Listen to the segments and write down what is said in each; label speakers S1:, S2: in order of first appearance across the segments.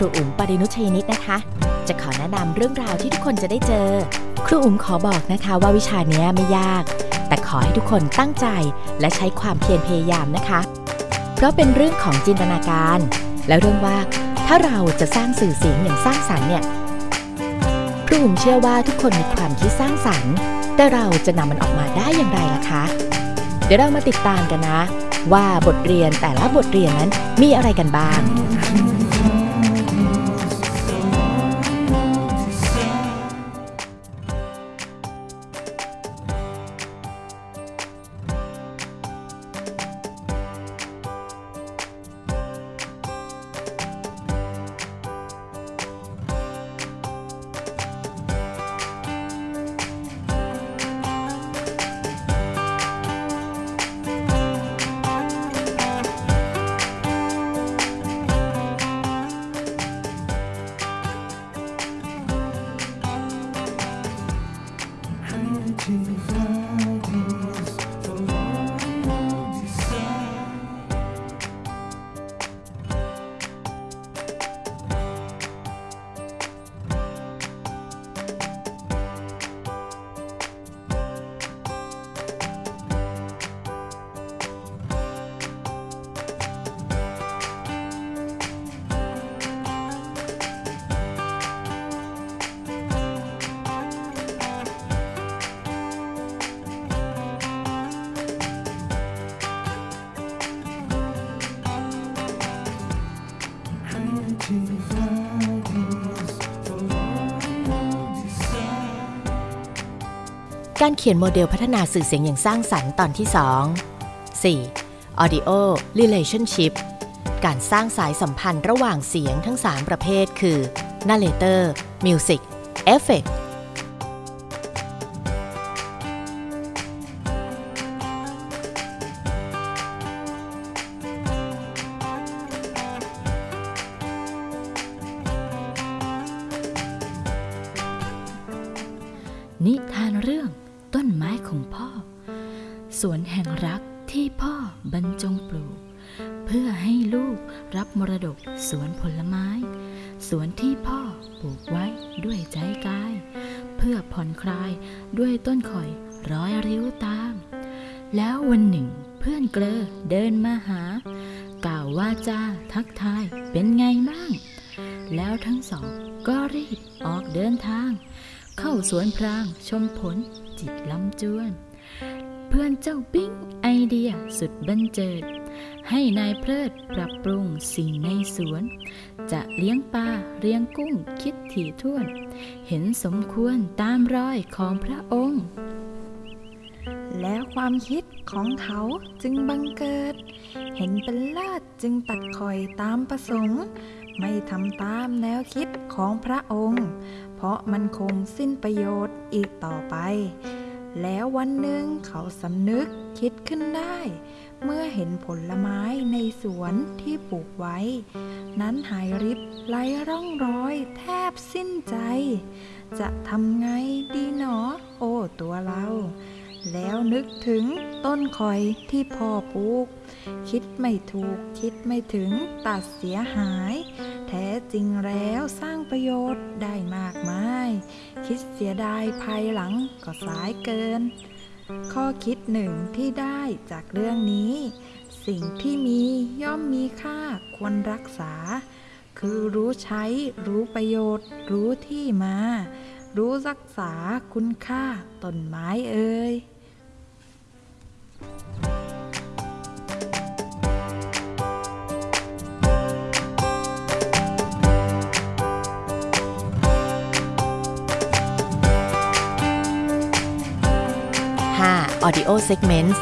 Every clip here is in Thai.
S1: รูอุ๋มปรินุชยนิตนะคะ จะขอแนะนำเรื่องราวที่ทุกคนจะได้เจอ ครูอุ๋มขอบอกนะคะว่าวิชานี้ไม่ยาก แต่ขอให้ทุกคนตั้งใจและใช้ความเพียรพยายามนะคะ เพราะเป็นเรื่องของจินตนาการ และเรื่องว่าถ้าเราจะสร้างสื่อเสียงอย่างสร้างสรรค์เนี่ยครูอุ๋มเชื่อว่าทุกคนมีความคิดสร้างสรรค์ แต่เราจะนำมันออกมาได้อย่างไรล่ะคะ เดี๋ยวเรามาติดตามกันนะ ว่าบทเรียนแต่ละบทเรียนนั้นมีอะไรกันบ้าง การเขียนโมเดลพัฒนาสื่อเสียงอย่างสร้างสรรค์ตอนที่ 2 4. Audio Relationship การสร้างสายสัมพันธ์ระหว่างเสียงทั้ง 3 ประเภท คือ Narrator Music Effect
S2: นิทานเรื่อง ต้นไม้ของพ่อ สวนแห่งรักที่พ่อบรรจงปลูก เพื่อให้ลูกรับมรดกสวนผลไม้ สวนที่พ่อปลูกไว้ด้วยใจกาย เพื่อผ่อนคลายด้วยต้นข่อยร้อยริ้วตาม แล้ววันหนึ่งเพื่อนเกลอเดินมาหา กล่าวว่าจ้าทักทายเป็นไงบ้าง แล้วทั้งสองก็รีบออกเดินทาง เข้าสวนพรางชมผล จิตลำจวน เพื่อนเจ้าปิ๊งไอเดียสุดบันเจิด ให้นายเพลิดปรับปรุงสิ่งในสวน จะเลี้ยงปลาเลี้ยงกุ้งคิดถี่ถ้วน เห็นสมควรตามรอยของพระองค์
S3: แล้วความคิดของเขาจึงบังเกิด เห็นเป็นเลิศจึงตัดคอยตามประสงค์ ไม่ทำตามแนวคิดของพระองค์ เพราะมันคงสิ้นประโยชน์อีกต่อไป แล้ววันหนึ่งเขาสำนึกคิดขึ้นได้ เมื่อเห็นผลไม้ในสวนที่ปลูกไว้ นั้นหายริบไร้ร่องรอยแทบสิ้นใจ จะทำไงดีหนอ โอ้ตัวเรา แล้วนึกถึงต้นคอยที่พ่อปลูก คิดไม่ถูกคิดไม่ถึงตัดเสียหาย แท้จริงแล้วสร้างประโยชน์ได้มากมาย คิดเสียดายภายหลังก็สายเกิน ข้อคิดหนึ่งที่ได้จากเรื่องนี้ สิ่งที่มีย่อมมีค่าควรรักษา คือรู้ใช้รู้ประโยชน์รู้ที่มา รู้รักษาคุณค่าต้นไม้เอ่ย
S1: 5. Audio Segments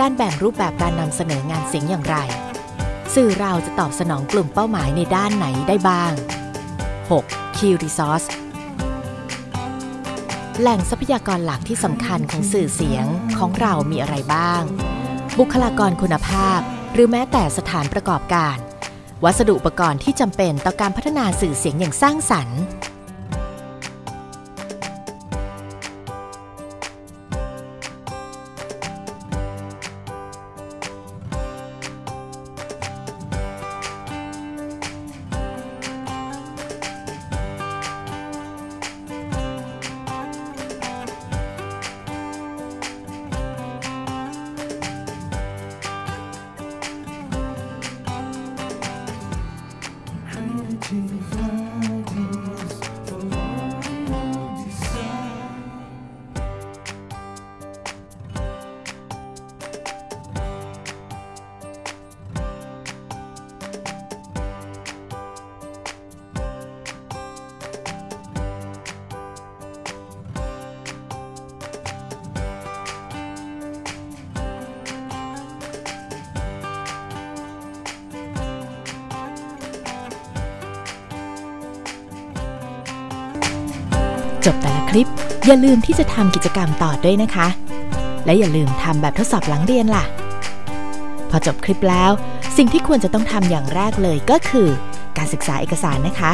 S1: การแบ่งรูปแบบการนำเสนองานเสียงอย่างไร สื่อเราจะตอบสนองกลุ่มเป้าหมายในด้านไหนได้บ้าง 6. Key Resource แหล่งทรัพยากรหลักที่สำคัญของสื่อเสียงของเรามีอะไรบ้าง บุคลากรคุณภาพ หรือแม้แต่สถานประกอบการ วัสดุอุปกรณ์ที่จำเป็นต่อการพัฒนาสื่อเสียงอย่างสร้างสรรค์ จบแต่ละคลิป อย่าลืมที่จะทำกิจกรรมต่อด้วยนะคะ และอย่าลืมทำแบบทดสอบหลังเรียนล่ะ พอจบคลิปแล้ว สิ่งที่ควรจะต้องทำอย่างแรกเลยก็คือ การศึกษาเอกสารนะคะ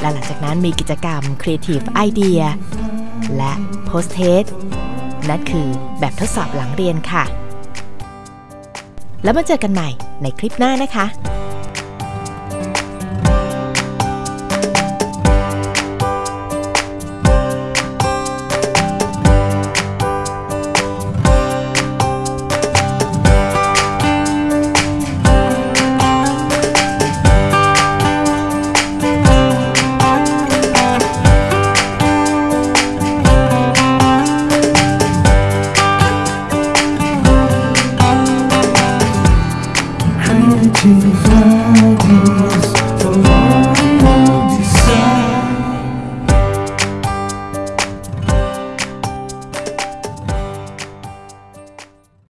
S1: และหลังจากนั้นมีกิจกรรม Creative Idea และ Post Test นั่นคือแบบทดสอบหลังเรียนค่ะ แล้วมาเจอกันใหม่ในคลิปหน้านะคะ to